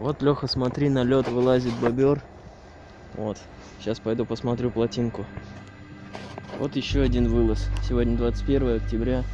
Вот, Леха, смотри, на лед вылазит бобер. Вот. Сейчас пойду посмотрю плотинку. Вот еще один вылаз. Сегодня 21 октября.